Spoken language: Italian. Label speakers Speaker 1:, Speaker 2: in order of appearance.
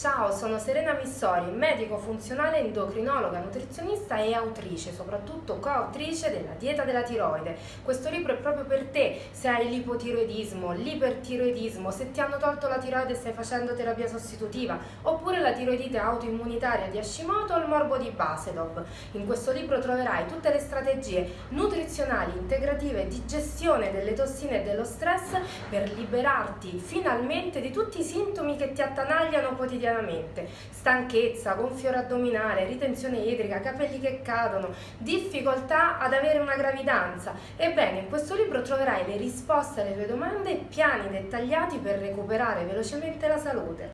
Speaker 1: Ciao, sono Serena Missori, medico funzionale, endocrinologa, nutrizionista e autrice, soprattutto coautrice della dieta della tiroide. Questo libro è proprio per te se hai l'ipotiroidismo, l'ipertiroidismo, se ti hanno tolto la tiroide e stai facendo terapia sostitutiva, oppure la tiroidite autoimmunitaria di Hashimoto o il morbo di Basedov. In questo libro troverai tutte le strategie nutrizionali, integrative, di gestione delle tossine e dello stress per liberarti finalmente di tutti i sintomi che ti attanagliano quotidianamente quotidianamente, stanchezza, gonfiore addominale, ritenzione idrica, capelli che cadono, difficoltà ad avere una gravidanza. Ebbene, in questo libro troverai le risposte alle tue domande e piani dettagliati per recuperare velocemente la salute.